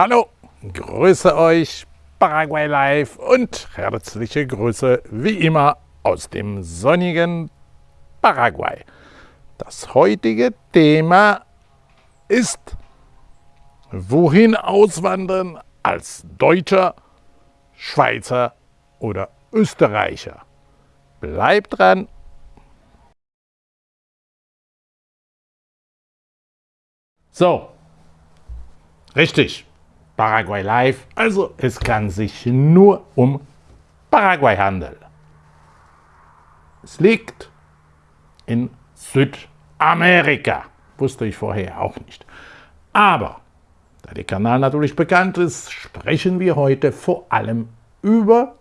Hallo, grüße euch, Paraguay Live und herzliche Grüße wie immer aus dem sonnigen Paraguay. Das heutige Thema ist, wohin auswandern als Deutscher, Schweizer oder Österreicher. Bleibt dran So, richtig, Paraguay Live, also es kann sich nur um Paraguay handeln. Es liegt in Südamerika, wusste ich vorher auch nicht. Aber, da der Kanal natürlich bekannt ist, sprechen wir heute vor allem über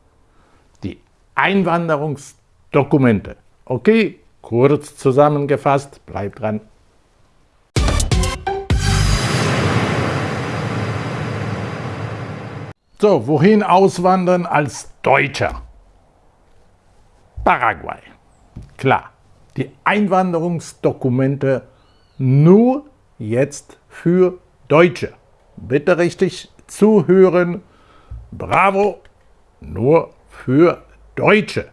die Einwanderungsdokumente. Okay, kurz zusammengefasst, bleibt dran. So, wohin auswandern als Deutscher? Paraguay. Klar, die Einwanderungsdokumente nur jetzt für Deutsche. Bitte richtig zuhören. Bravo, nur für Deutsche.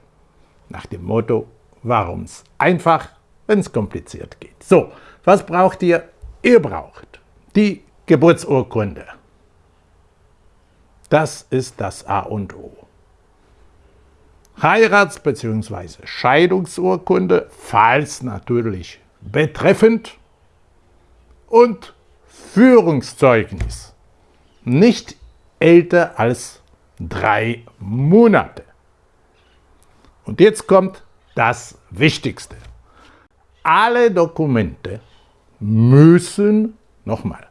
Nach dem Motto, warum es einfach, wenn es kompliziert geht. So, was braucht ihr? Ihr braucht die Geburtsurkunde. Das ist das A und O. Heirats- bzw. Scheidungsurkunde, falls natürlich betreffend, und Führungszeugnis, nicht älter als drei Monate. Und jetzt kommt das Wichtigste. Alle Dokumente müssen, nochmal,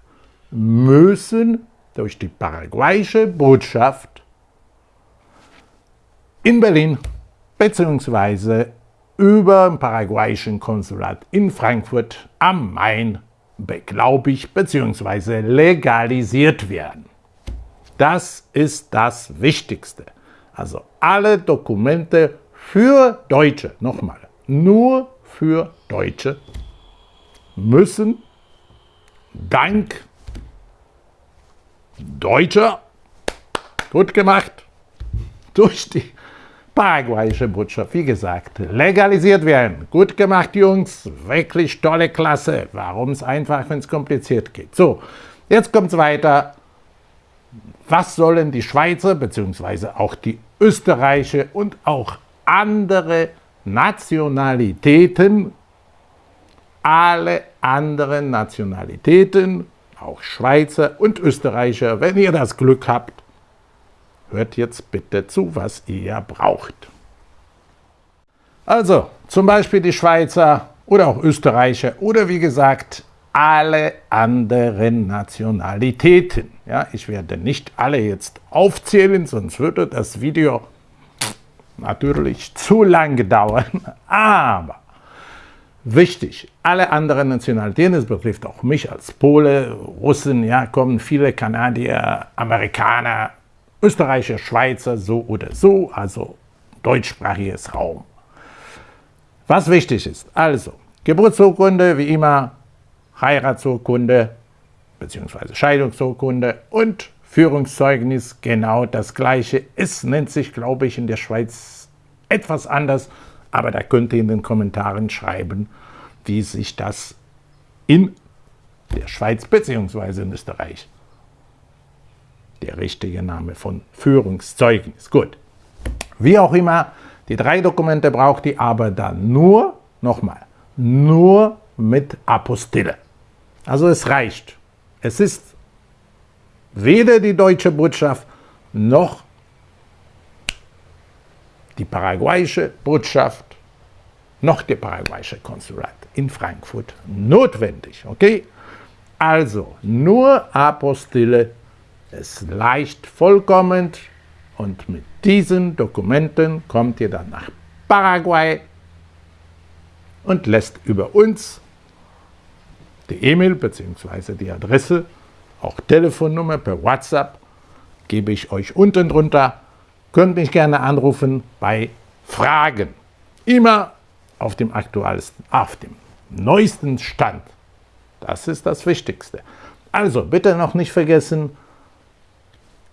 müssen durch die paraguayische Botschaft in Berlin bzw. über dem paraguayischen Konsulat in Frankfurt am Main beglaubigt bzw. legalisiert werden. Das ist das Wichtigste. Also alle Dokumente für Deutsche, nochmal, nur für Deutsche müssen dank Deutscher, gut gemacht, durch die paraguayische Botschaft, wie gesagt, legalisiert werden. Gut gemacht, Jungs, wirklich tolle Klasse. Warum es einfach, wenn es kompliziert geht? So, jetzt kommt es weiter. Was sollen die Schweizer bzw. auch die Österreicher und auch andere Nationalitäten, alle anderen Nationalitäten auch Schweizer und Österreicher, wenn ihr das Glück habt, hört jetzt bitte zu, was ihr braucht. Also, zum Beispiel die Schweizer oder auch Österreicher oder wie gesagt, alle anderen Nationalitäten. Ja, ich werde nicht alle jetzt aufzählen, sonst würde das Video natürlich zu lange dauern. Aber Wichtig, alle anderen Nationalitäten, das betrifft auch mich als Pole, Russen, ja, kommen viele Kanadier, Amerikaner, Österreicher, Schweizer, so oder so, also deutschsprachiges Raum. Was wichtig ist, also Geburtsurkunde, wie immer, Heiratsurkunde bzw. Scheidungsurkunde und Führungszeugnis, genau das gleiche. Es nennt sich, glaube ich, in der Schweiz etwas anders, aber da könnt ihr in den Kommentaren schreiben, wie sich das in der Schweiz bzw. in Österreich der richtige Name von Führungszeugnis. Gut. Wie auch immer, die drei Dokumente braucht ihr aber dann nur, nochmal, nur mit Apostille. Also es reicht. Es ist weder die deutsche Botschaft noch die paraguayische Botschaft noch der paraguayische Konsulat in Frankfurt notwendig. Okay? Also nur Apostille, es reicht vollkommen und mit diesen Dokumenten kommt ihr dann nach Paraguay und lässt über uns die E-Mail bzw. die Adresse, auch Telefonnummer per WhatsApp, gebe ich euch unten drunter Könnt mich gerne anrufen bei Fragen. Immer auf dem aktuellsten, auf dem neuesten Stand. Das ist das Wichtigste. Also bitte noch nicht vergessen,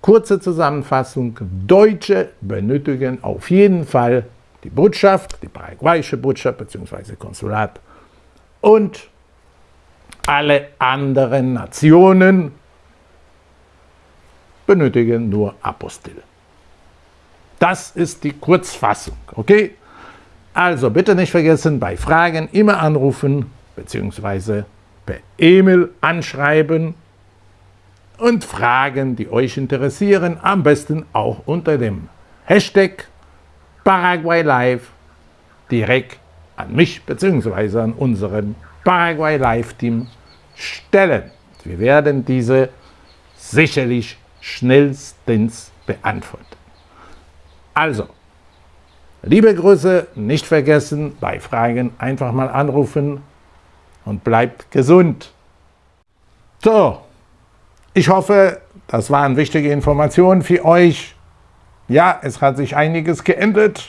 Kurze Zusammenfassung, Deutsche benötigen auf jeden Fall die Botschaft, die paraguayische Botschaft bzw. Konsulat und alle anderen Nationen benötigen nur Apostille. Das ist die Kurzfassung, okay? Also bitte nicht vergessen, bei Fragen immer anrufen bzw. per E-Mail anschreiben und Fragen, die euch interessieren, am besten auch unter dem Hashtag Paraguay Live direkt an mich bzw. an unserem Paraguay Live Team stellen. Wir werden diese sicherlich schnellstens beantworten. Also, liebe Grüße, nicht vergessen, bei Fragen einfach mal anrufen und bleibt gesund. So, ich hoffe, das waren wichtige Informationen für euch. Ja, es hat sich einiges geändert.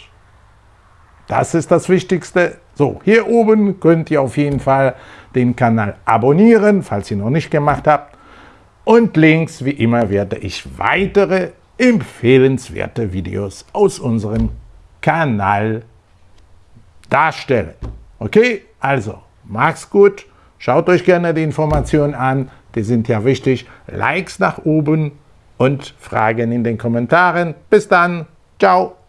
Das ist das Wichtigste. So, hier oben könnt ihr auf jeden Fall den Kanal abonnieren, falls ihr noch nicht gemacht habt. Und links, wie immer, werde ich weitere empfehlenswerte Videos aus unserem Kanal darstellen. Okay, also, macht's gut, schaut euch gerne die Informationen an, die sind ja wichtig. Likes nach oben und Fragen in den Kommentaren. Bis dann, ciao!